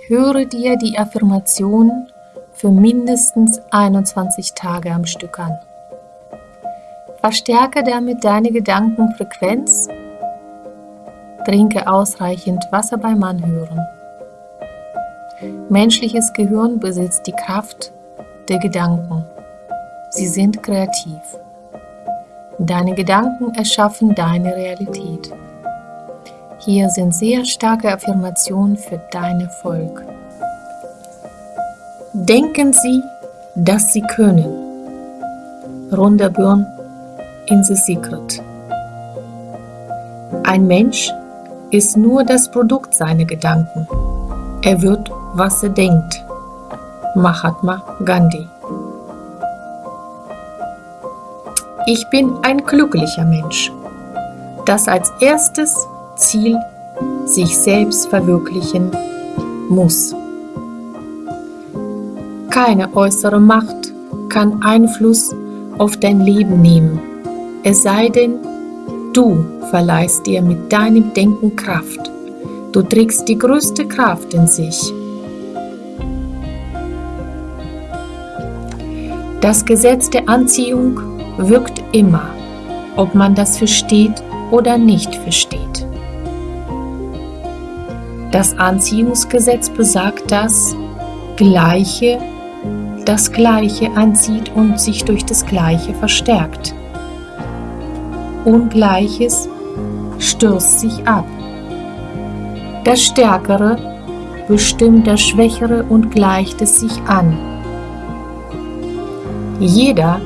Höre dir die Affirmation für mindestens 21 Tage am Stück an. Verstärke damit deine Gedankenfrequenz. Trinke ausreichend Wasser beim Anhören. Menschliches Gehirn besitzt die Kraft der Gedanken. Sie sind kreativ. Deine Gedanken erschaffen deine Realität. Hier sind sehr starke Affirmationen für dein Erfolg. Denken Sie, dass Sie können. Rhonda Byrne in The Secret. Ein Mensch ist nur das Produkt seiner Gedanken. Er wird, was er denkt. Mahatma Gandhi. Ich bin ein glücklicher Mensch, das als erstes Ziel sich selbst verwirklichen muss. Keine äußere Macht kann Einfluss auf dein Leben nehmen, es sei denn, du verleihst dir mit deinem Denken Kraft. Du trägst die größte Kraft in sich. Das Gesetz der Anziehung wirkt immer, ob man das versteht oder nicht versteht. Das Anziehungsgesetz besagt, dass Gleiche das Gleiche anzieht und sich durch das Gleiche verstärkt. Ungleiches stürzt sich ab. Das Stärkere bestimmt das Schwächere und gleicht es sich an. Jeder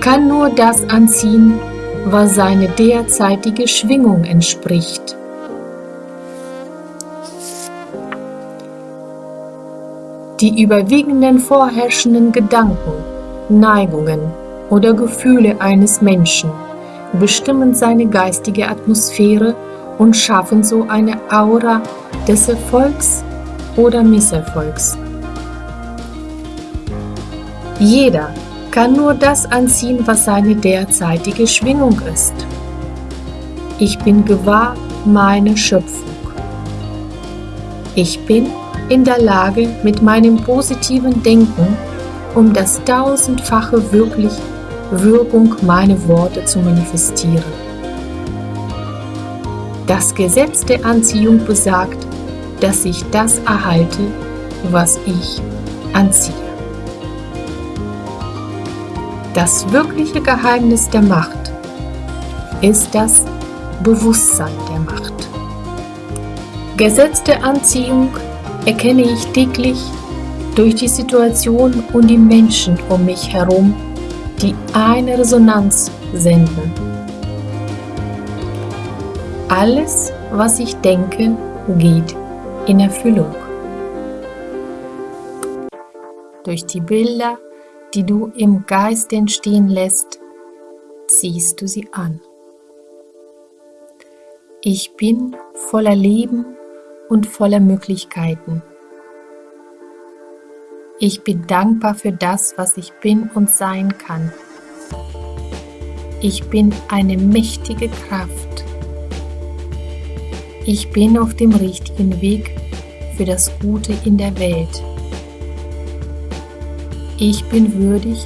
kann nur das anziehen, was seine derzeitige Schwingung entspricht. Die überwiegenden vorherrschenden Gedanken, Neigungen oder Gefühle eines Menschen bestimmen seine geistige Atmosphäre und schaffen so eine Aura des Erfolgs oder Misserfolgs. Jeder kann nur das anziehen, was seine derzeitige Schwingung ist. Ich bin gewahr meiner Schöpfung. Ich bin in der Lage, mit meinem positiven Denken um das tausendfache wirklich Wirkung meiner Worte zu manifestieren. Das Gesetz der Anziehung besagt, dass ich das erhalte, was ich anziehe. Das wirkliche Geheimnis der Macht ist das Bewusstsein der Macht. Gesetz der Anziehung erkenne ich täglich durch die Situation und die Menschen um mich herum, die eine Resonanz senden. Alles, was ich denke, geht in Erfüllung. Durch die Bilder, die du im Geist entstehen lässt, ziehst du sie an. Ich bin voller Leben und voller Möglichkeiten. Ich bin dankbar für das, was ich bin und sein kann. Ich bin eine mächtige Kraft. Ich bin auf dem richtigen Weg für das Gute in der Welt. Ich bin würdig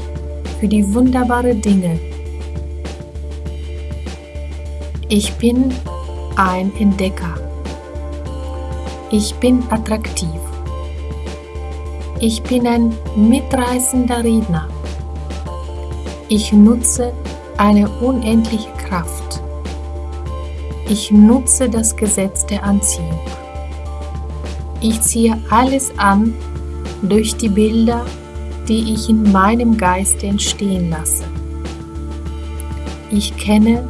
für die wunderbaren Dinge. Ich bin ein Entdecker. Ich bin attraktiv. Ich bin ein mitreißender Redner. Ich nutze eine unendliche Kraft. Ich nutze das Gesetz der Anziehung. Ich ziehe alles an durch die Bilder, die ich in meinem Geist entstehen lasse. Ich kenne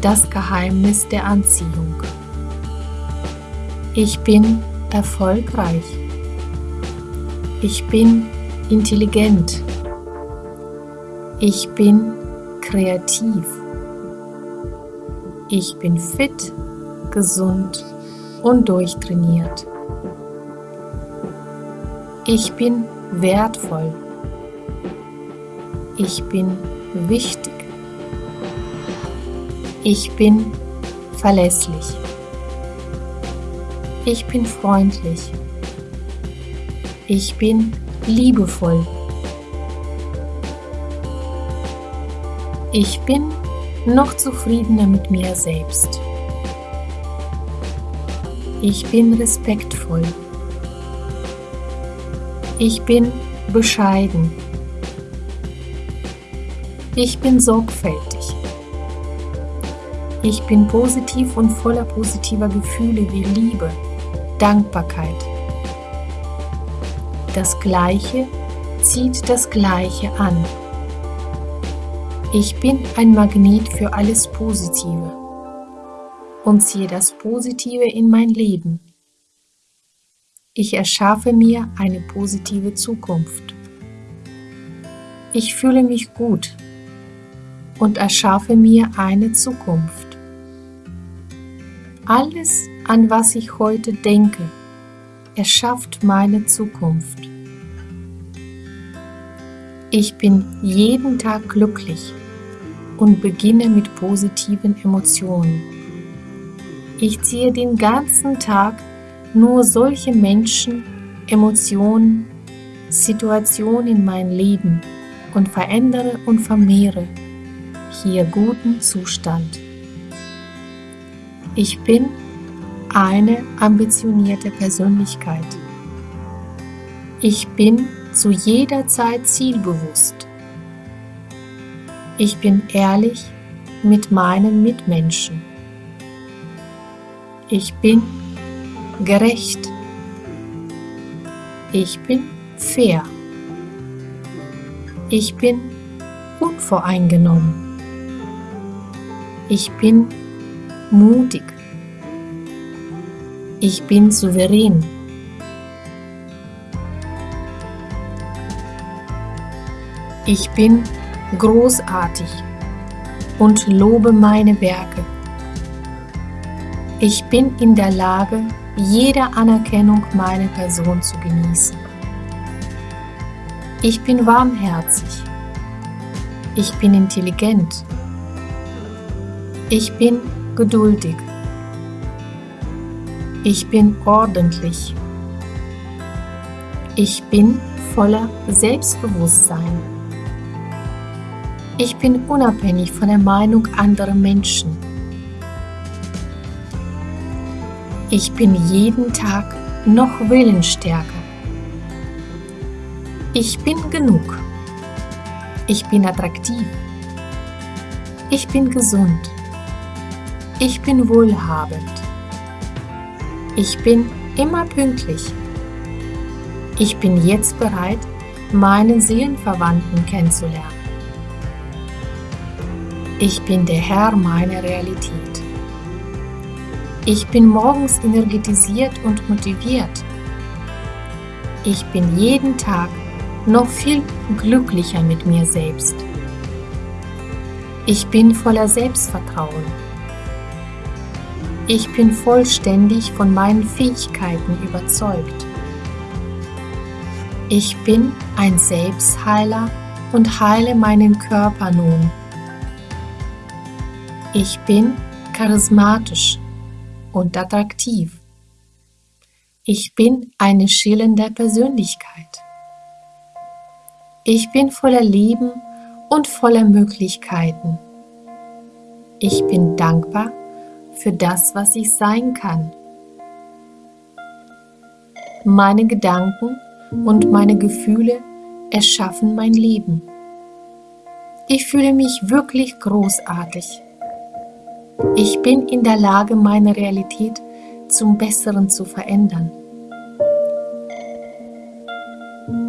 das Geheimnis der Anziehung. Ich bin erfolgreich. Ich bin intelligent. Ich bin kreativ. Ich bin fit, gesund und durchtrainiert. Ich bin wertvoll. Ich bin wichtig. Ich bin verlässlich. Ich bin freundlich. Ich bin liebevoll. Ich bin noch zufriedener mit mir selbst. Ich bin respektvoll. Ich bin bescheiden. Ich bin sorgfältig. Ich bin positiv und voller positiver Gefühle wie Liebe, Dankbarkeit. Das Gleiche zieht das Gleiche an. Ich bin ein Magnet für alles Positive und ziehe das Positive in mein Leben. Ich erschaffe mir eine positive Zukunft. Ich fühle mich gut und erschaffe mir eine Zukunft. Alles, an was ich heute denke, erschafft meine Zukunft. Ich bin jeden Tag glücklich und beginne mit positiven Emotionen. Ich ziehe den ganzen Tag nur solche Menschen, Emotionen, Situationen in mein Leben und verändere und vermehre hier guten Zustand. Ich bin eine ambitionierte Persönlichkeit. Ich bin zu jeder Zeit zielbewusst. Ich bin ehrlich mit meinen Mitmenschen. Ich bin gerecht. Ich bin fair. Ich bin unvoreingenommen. Ich bin mutig. Ich bin souverän. Ich bin großartig und lobe meine Werke. Ich bin in der Lage, jede Anerkennung meiner Person zu genießen. Ich bin warmherzig. Ich bin intelligent. Ich bin geduldig. Ich bin ordentlich. Ich bin voller Selbstbewusstsein. Ich bin unabhängig von der Meinung anderer Menschen. Ich bin jeden Tag noch willensstärker. Ich bin genug. Ich bin attraktiv. Ich bin gesund. Ich bin wohlhabend. Ich bin immer pünktlich. Ich bin jetzt bereit, meinen Seelenverwandten kennenzulernen. Ich bin der Herr meiner Realität. Ich bin morgens energetisiert und motiviert. Ich bin jeden Tag noch viel glücklicher mit mir selbst. Ich bin voller Selbstvertrauen. Ich bin vollständig von meinen Fähigkeiten überzeugt. Ich bin ein Selbstheiler und heile meinen Körper nun. Ich bin charismatisch und attraktiv. Ich bin eine schillernde Persönlichkeit. Ich bin voller Leben und voller Möglichkeiten. Ich bin dankbar für das, was ich sein kann. Meine Gedanken und meine Gefühle erschaffen mein Leben. Ich fühle mich wirklich großartig. Ich bin in der Lage, meine Realität zum Besseren zu verändern.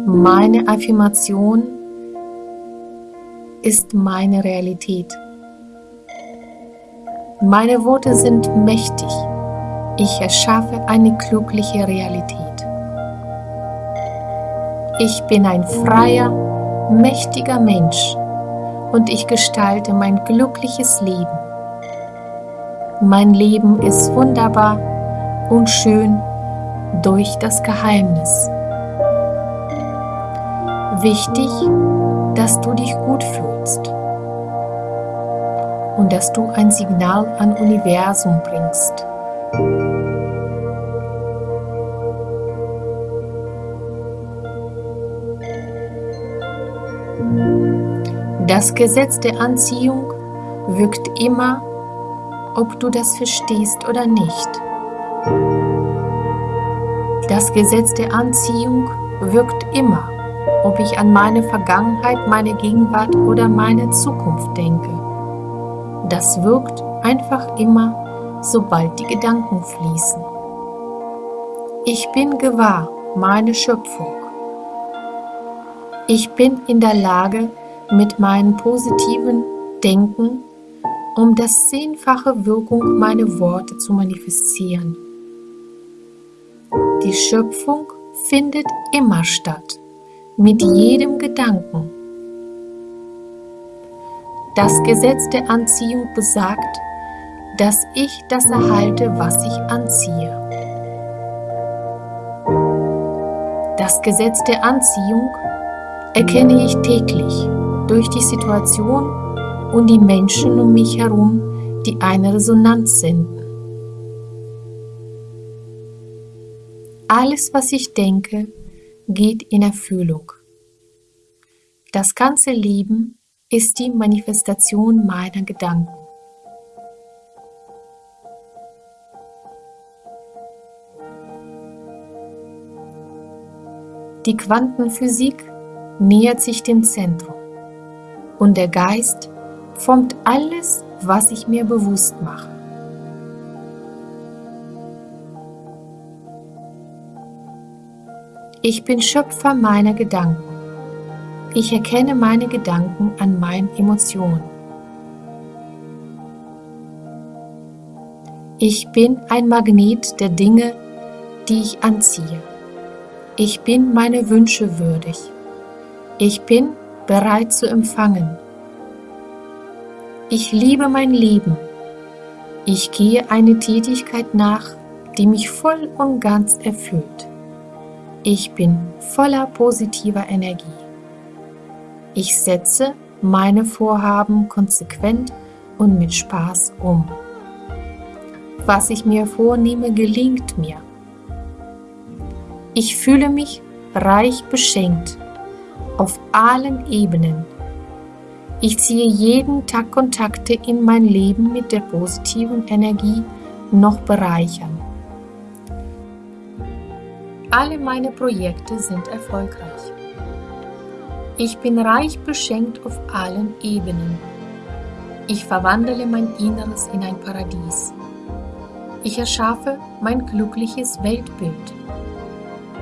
Meine Affirmation ist meine Realität. Meine Worte sind mächtig. Ich erschaffe eine glückliche Realität. Ich bin ein freier, mächtiger Mensch und ich gestalte mein glückliches Leben. Mein Leben ist wunderbar und schön durch das Geheimnis. Wichtig, dass du dich gut fühlst und dass du ein Signal an Universum bringst. Das Gesetz der Anziehung wirkt immer, ob du das verstehst oder nicht. Das Gesetz der Anziehung wirkt immer, ob ich an meine Vergangenheit, meine Gegenwart oder meine Zukunft denke. Das wirkt einfach immer, sobald die Gedanken fließen. Ich bin gewahr, meine Schöpfung. Ich bin in der Lage, mit meinem positiven Denken um das zehnfache Wirkung meiner Worte zu manifestieren. Die Schöpfung findet immer statt, mit jedem Gedanken. Das Gesetz der Anziehung besagt, dass ich das erhalte, was ich anziehe. Das Gesetz der Anziehung erkenne ich täglich durch die Situation und die Menschen um mich herum, die eine Resonanz senden. Alles, was ich denke, geht in Erfüllung. Das ganze Leben ist die Manifestation meiner Gedanken. Die Quantenphysik nähert sich dem Zentrum und der Geist formt alles, was ich mir bewusst mache. Ich bin Schöpfer meiner Gedanken. Ich erkenne meine Gedanken an meinen Emotionen. Ich bin ein Magnet der Dinge, die ich anziehe. Ich bin meine Wünsche würdig. Ich bin bereit zu empfangen. Ich liebe mein Leben. Ich gehe eine Tätigkeit nach, die mich voll und ganz erfüllt. Ich bin voller positiver Energie. Ich setze meine Vorhaben konsequent und mit Spaß um. Was ich mir vornehme, gelingt mir. Ich fühle mich reich beschenkt auf allen Ebenen. Ich ziehe jeden Tag Kontakte in mein Leben mit der positiven Energie noch bereichern. Alle meine Projekte sind erfolgreich. Ich bin reich beschenkt auf allen Ebenen. Ich verwandle mein Inneres in ein Paradies. Ich erschaffe mein glückliches Weltbild.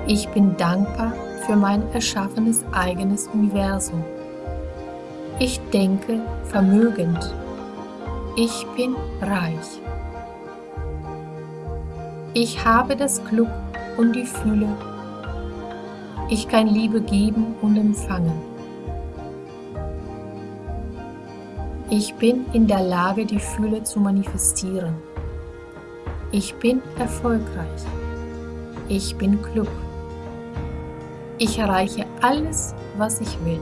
Ich bin dankbar für mein erschaffenes eigenes Universum. Ich denke vermögend. Ich bin reich. Ich habe das Glück und die Fühle. Ich kann Liebe geben und empfangen. Ich bin in der Lage, die Fühle zu manifestieren. Ich bin erfolgreich. Ich bin klug. Ich erreiche alles, was ich will.